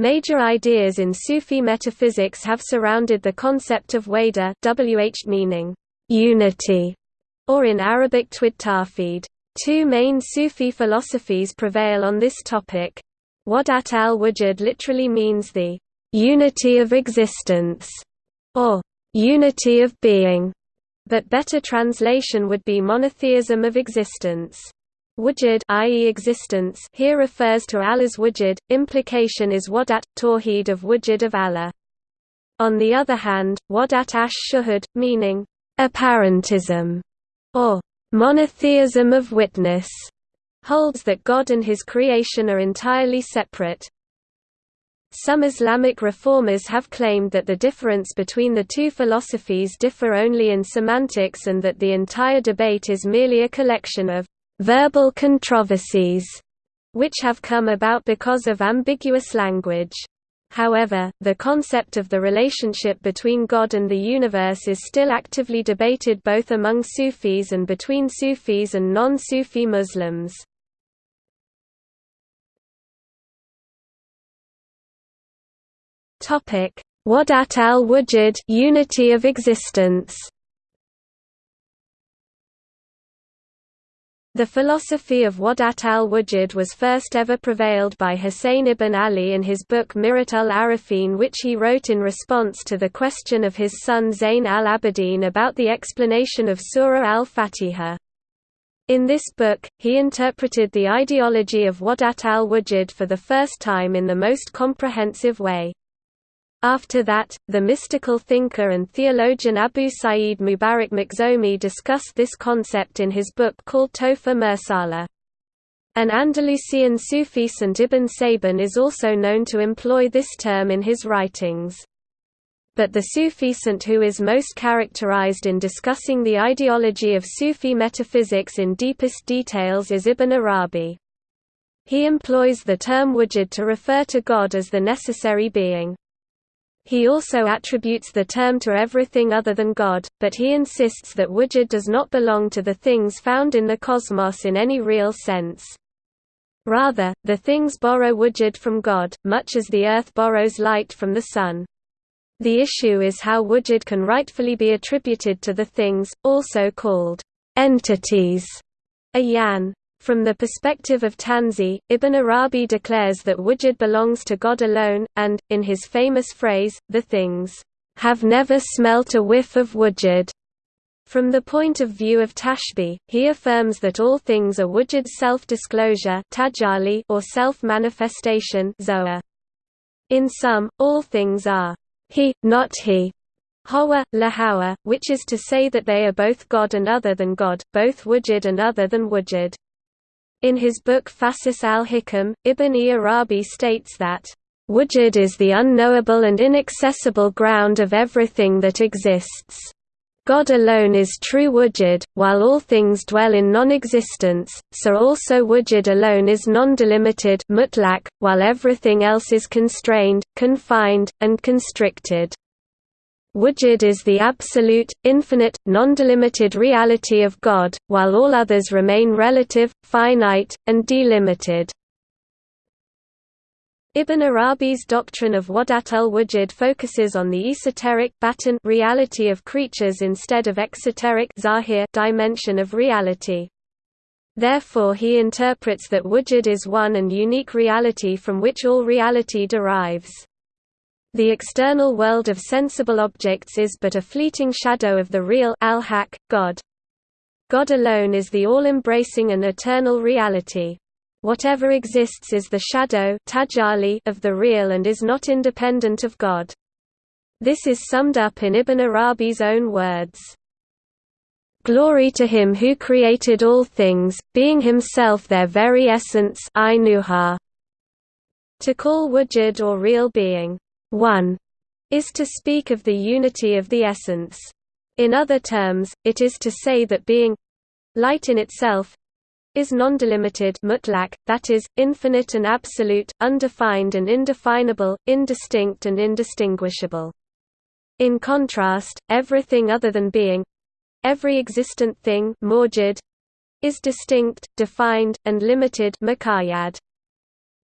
Major ideas in Sufi metaphysics have surrounded the concept of wada wh meaning unity, or in Arabic twid tawhid. Two main Sufi philosophies prevail on this topic. Wadat al-wujud literally means the unity of existence, or unity of being, but better translation would be monotheism of existence. Wujud i.e. existence here refers to Allah's wujud, implication is wadat, tawheed of wujud of Allah. On the other hand, wadat ash-shuhud, meaning, apparentism, or monotheism of witness, holds that God and his creation are entirely separate. Some Islamic reformers have claimed that the difference between the two philosophies differ only in semantics and that the entire debate is merely a collection of verbal controversies, which have come about because of ambiguous language. However, the concept of the relationship between God and the universe is still actively debated both among Sufis and between Sufis and non-Sufi Muslims. Wadat al-Wujud unity of existence The philosophy of Wadat al-Wujud was first ever prevailed by Hussein ibn Ali in his book Mirat al-Arifin which he wrote in response to the question of his son Zayn al-Abidin about the explanation of Surah al-Fatiha. In this book, he interpreted the ideology of Wadat al-Wujud for the first time in the most comprehensive way. After that, the mystical thinker and theologian Abu Sa'id Mubarak Makhzoomi discussed this concept in his book called Tohfa Mursala. An Andalusian Sufi Saint Ibn Sabin is also known to employ this term in his writings. But the Sufi saint who is most characterized in discussing the ideology of Sufi metaphysics in deepest details is Ibn Arabi. He employs the term wujud to refer to God as the necessary being. He also attributes the term to everything other than God, but he insists that wujud does not belong to the things found in the cosmos in any real sense. Rather, the things borrow wujud from God, much as the earth borrows light from the sun. The issue is how wujud can rightfully be attributed to the things, also called entities, a'yan. From the perspective of Tanzih, Ibn Arabi declares that wujud belongs to God alone, and, in his famous phrase, the things have never smelt a whiff of wujud. From the point of view of Tashbih, he affirms that all things are wujud's self-disclosure or self-manifestation In sum, all things are he, not he, Hawa, lahawa, which is to say that they are both God and other than God, both wujud and other than wujud. In his book Fusus al-Hikam, Ibn Arabi states that, "...wujud is the unknowable and inaccessible ground of everything that exists. God alone is true wujud, while all things dwell in non-existence, so also wujud alone is non-delimited while everything else is constrained, confined, and constricted." Wujud is the absolute, infinite, non-delimited reality of God, while all others remain relative, finite, and delimited. Ibn Arabi's doctrine of Wadat al-Wujud focuses on the esoteric batin reality of creatures instead of exoteric zahir dimension of reality. Therefore he interprets that wujud is one and unique reality from which all reality derives. The external world of sensible objects is but a fleeting shadow of the real God. God alone is the all-embracing and eternal reality. Whatever exists is the shadow of the real and is not independent of God. This is summed up in Ibn Arabi's own words. Glory to him who created all things, being himself their very essence To call wujud or real being, one is to speak of the unity of the essence. In other terms, it is to say that being light in itself is non-delimited mutlaq, that is, infinite and absolute, undefined and indefinable, indistinct and indistinguishable. In contrast, everything other than being—every existent thing is distinct, defined, and limited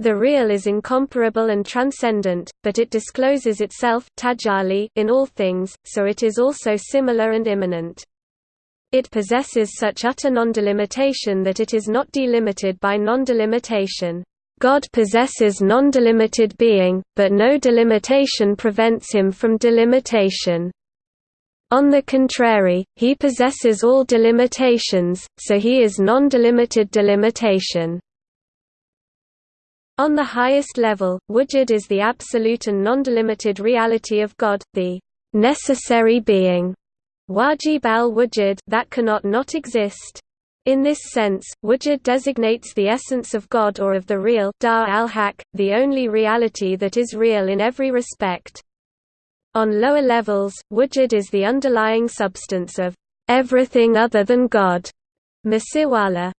The real is incomparable and transcendent, but it discloses itself in all things, so it is also similar and immanent. It possesses such utter non-delimitation that it is not delimited by non-delimitation. God possesses non-delimited being, but no delimitation prevents him from delimitation. On the contrary, he possesses all delimitations, so he is non-delimited delimitation. On the highest level, wujud is the absolute and non-delimited reality of God, the necessary being wajib al-wujud that cannot not exist. In this sense, wujud designates the essence of God or of the real dar al-haq, the only reality that is real in every respect. On lower levels, wujud is the underlying substance of everything other than God, masiwala,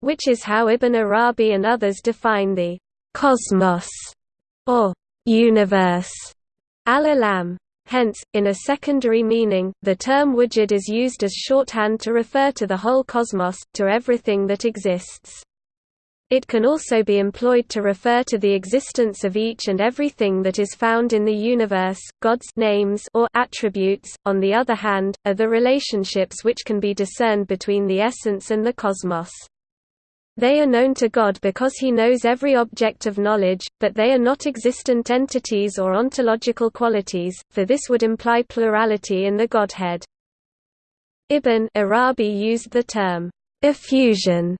which is how Ibn Arabi and others define the cosmos, or universe, al-alam. Hence, in a secondary meaning, the term wujud is used as shorthand to refer to the whole cosmos, to everything that exists. It can also be employed to refer to the existence of each and everything that is found in the universe. God's names or attributes, on the other hand, are the relationships which can be discerned between the essence and the cosmos. They are known to God because he knows every object of knowledge, but they are not existent entities or ontological qualities, for this would imply plurality in the Godhead. Ibn Arabi used the term, effusion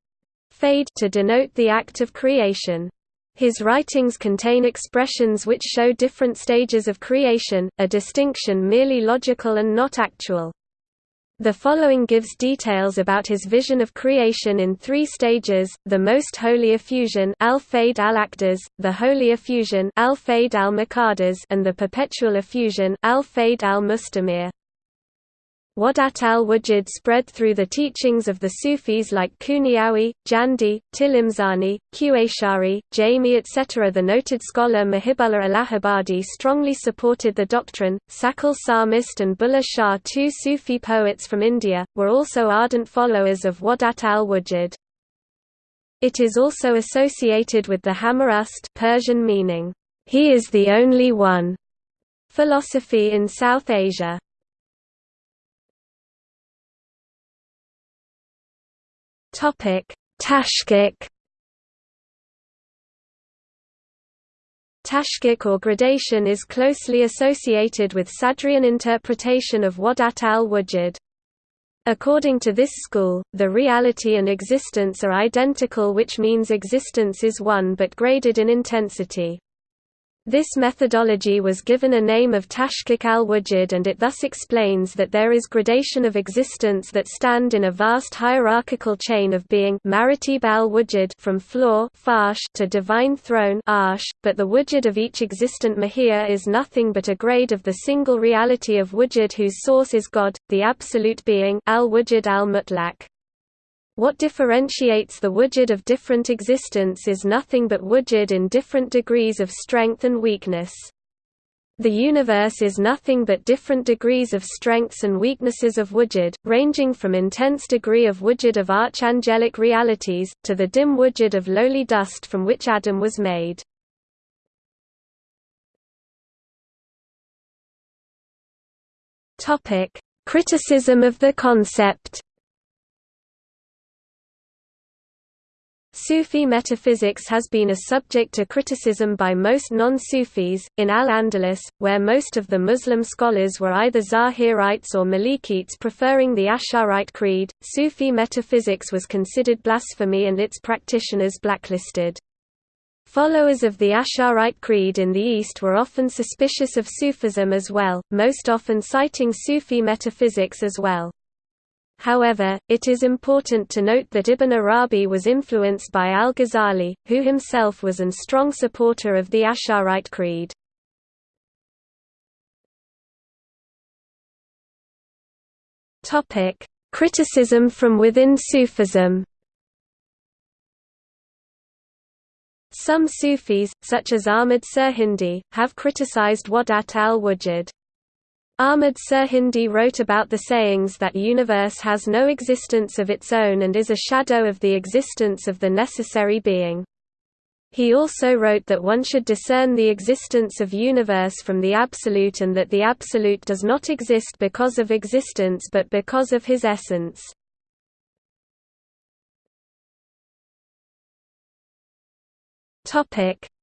fayd to denote the act of creation. His writings contain expressions which show different stages of creation, a distinction merely logical and not actual. The following gives details about his vision of creation in three stages, the most holy effusion al-Fayd al-Aqdas, the holy effusion al-Fayd al-Muqaddas and the perpetual effusion al-Fayd al-Mustamir. Wadat al-Wujud spread through the teachings of the Sufis like Qunawi, Jandi, Tilimsani, Quashari, Jami etc. The noted scholar Muhibullah Allahabadi strongly supported the doctrine. Sachal Sarmast and Bulleh Shah two Sufi poets from India, were also ardent followers of Wadat al-Wujud. It is also associated with the Hamarast Persian meaning, he is the only one, philosophy in South Asia. Topic: Tashkik. Tashkik or gradation is closely associated with Sadrian interpretation of Wadat al-Wujud. According to this school, the reality and existence are identical which means existence is one but graded in intensity. This methodology was given a name of Tashkik al-Wujud and it thus explains that there is gradation of existence that stand in a vast hierarchical chain of being al-Wujud from floor to divine throne but the wujud of each existent mahiyya is nothing but a grade of the single reality of wujud whose source is God, the absolute being al-Wujud al-Mutlaq. What differentiates the wujud of different existence is nothing but wujud in different degrees of strength and weakness. The universe is nothing but different degrees of strengths and weaknesses of wujud, ranging from intense degree of wujud of archangelic realities, to the dim wujud of lowly dust from which Adam was made. Criticism of the concept Sufi metaphysics has been a subject to criticism by most non-Sufis. In Al-Andalus, where most of the Muslim scholars were either Zahirites or Malikites preferring the Asharite creed, Sufi metaphysics was considered blasphemy and its practitioners blacklisted. Followers of the Asharite creed in the East were often suspicious of Sufism as well, most often citing Sufi metaphysics as well. However, it is important to note that Ibn Arabi was influenced by al-Ghazali, who himself was an strong supporter of the Asharite creed. Criticism from within Sufism Some Sufis, such as Ahmad Sirhindi, have criticized Wadat al-Wujud. Ahmad Sirhindi wrote about the sayings that universe has no existence of its own and is a shadow of the existence of the necessary being. He also wrote that one should discern the existence of universe from the absolute and that the absolute does not exist because of existence but because of his essence.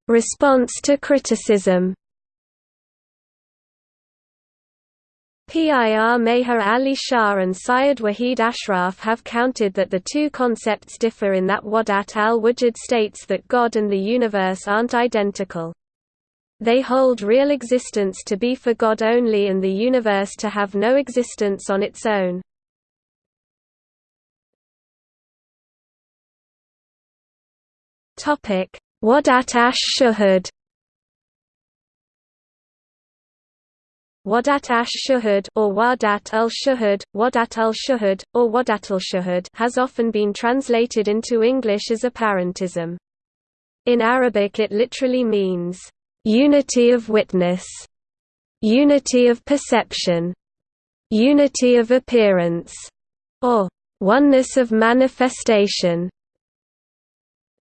Response to criticism Pir Meher Ali Shah and Syed Wahid Ashraf have counted that the two concepts differ in that Wadat al-Wujud states that God and the universe aren't identical. They hold real existence to be for God only and the universe to have no existence on its own. Wadat ash-Shuhud Wadat ash-Shuhud or Wadat al-Shuhud, Wadat al-Shuhud, or Wadat al-Shuhud has often been translated into English as apparentism. In Arabic it literally means, "...unity of witness", "...unity of perception", "...unity of appearance", or "...oneness of manifestation".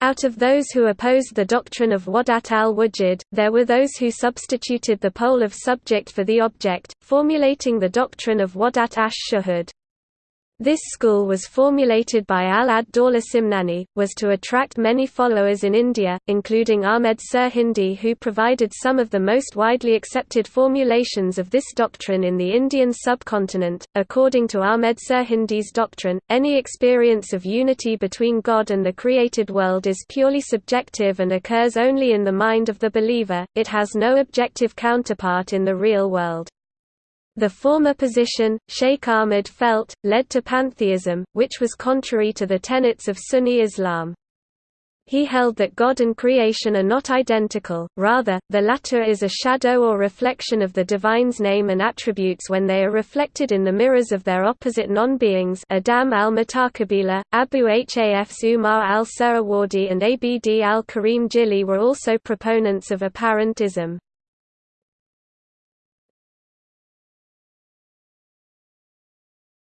Out of those who opposed the doctrine of Wadat al-Wujud, there were those who substituted the pole of subject for the object, formulating the doctrine of Wadat ash-Shuhud. This school was formulated by Ala ad-Dawla Simnani, was to attract many followers in India, including Ahmed Sirhindi who provided some of the most widely accepted formulations of this doctrine in the Indian subcontinent. According to Ahmed Sirhindi's doctrine, any experience of unity between God and the created world is purely subjective and occurs only in the mind of the believer, it has no objective counterpart in the real world. The former position, Sheikh Ahmad felt, led to pantheism, which was contrary to the tenets of Sunni Islam. He held that God and creation are not identical, rather, the latter is a shadow or reflection of the divine's name and attributes when they are reflected in the mirrors of their opposite non-beings Adam al-Mutakabila, Abu Hafs Umar al-Suhrawardi and Abd al-Karim Jili were also proponents of apparentism.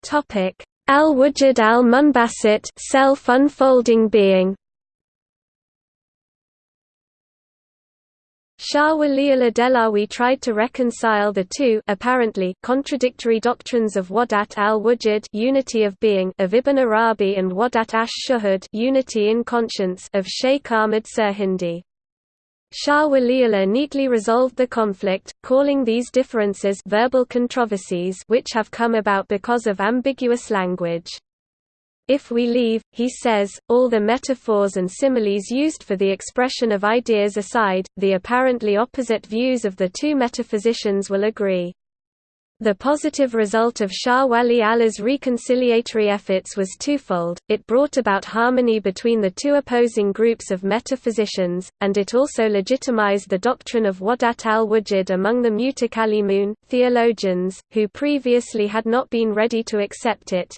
Topic: Al-Wujud al-Munbasit, self-unfolding being. Shah Waliullah Dehlawi tried to reconcile the two apparently contradictory doctrines of Wadat al-Wujud unity of being of Ibn Arabi and Wadat ash-Shuhud unity in conscience of Sheikh Ahmad Sirhindi. Shah Waliullah neatly resolved the conflict, calling these differences verbal controversies which have come about because of ambiguous language. If we leave, he says, all the metaphors and similes used for the expression of ideas aside, the apparently opposite views of the two metaphysicians will agree. The positive result of Shah Wali Allah's reconciliatory efforts was twofold, it brought about harmony between the two opposing groups of metaphysicians, and it also legitimized the doctrine of Wadat al-Wujud among the Mutakallimun, theologians, who previously had not been ready to accept it.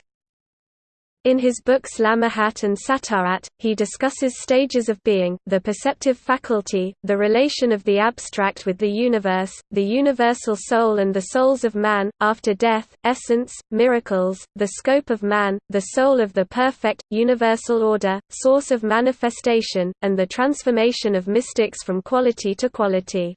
In his books Lamahat and Satarat, he discusses stages of being, the perceptive faculty, the relation of the abstract with the universe, the universal soul and the souls of man, after death, essence, miracles, the scope of man, the soul of the perfect, universal order, source of manifestation, and the transformation of mystics from quality to quality.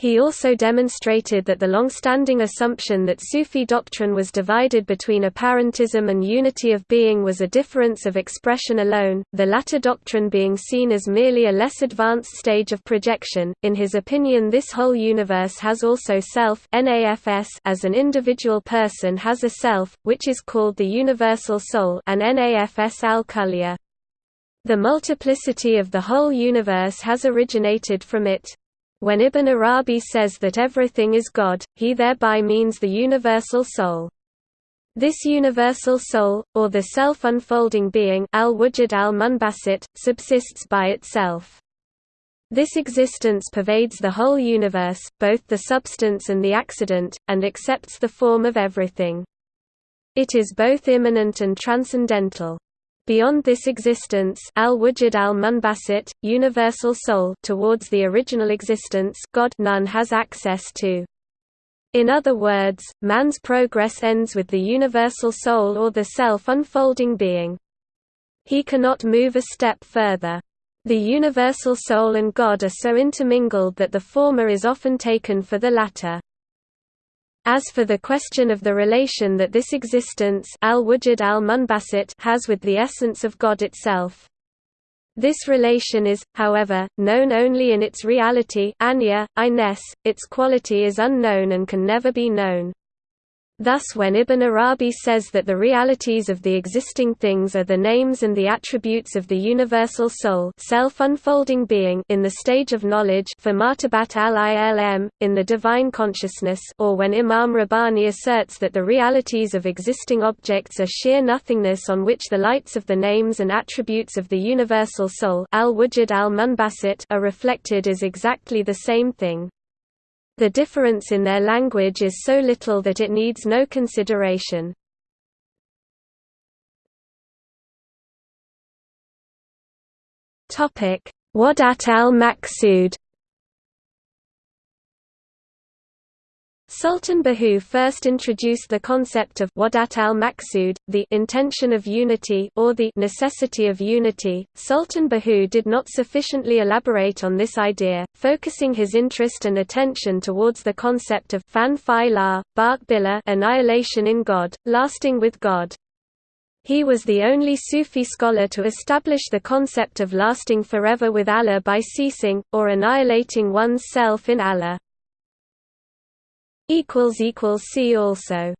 He also demonstrated that the long-standing assumption that Sufi doctrine was divided between apparentism and unity of being was a difference of expression alone, the latter doctrine being seen as merely a less advanced stage of projection. In his opinion this whole universe has also self as an individual person has a self, which is called the universal soul and NAFS al-Kulliya. The multiplicity of the whole universe has originated from it. When Ibn Arabi says that everything is God, he thereby means the universal soul. This universal soul, or the self-unfolding being al-wujud al-munbasit, subsists by itself. This existence pervades the whole universe, both the substance and the accident, and accepts the form of everything. It is both immanent and transcendental. Beyond this existence al-wujud al-munbasit, universal soul towards the original existence God none has access to. In other words, man's progress ends with the universal soul or the self-unfolding being. He cannot move a step further. The universal soul and God are so intermingled that the former is often taken for the latter. As for the question of the relation that this existence al al-munbasit has with the essence of God itself, this relation is, however, known only in its reality anya, its quality is unknown and can never be known. Thus when Ibn Arabi says that the realities of the existing things are the names and the attributes of the universal soul self-unfolding being in the stage of knowledge for martabat al-ilm, in the divine consciousness or when Imam Rabbani asserts that the realities of existing objects are sheer nothingness on which the lights of the names and attributes of the universal soul al al are reflected is exactly the same thing. The difference in their language is so little that it needs no consideration. Wadat al-Maqsud Sultan Bahu first introduced the concept of wadat al-maqsud, the intention of unity or the necessity of unity. Sultan Bahu did not sufficiently elaborate on this idea, focusing his interest and attention towards the concept of fana fi Allah, annihilation in God, lasting with God. He was the only Sufi scholar to establish the concept of lasting forever with Allah by ceasing, or annihilating one's self in Allah. See also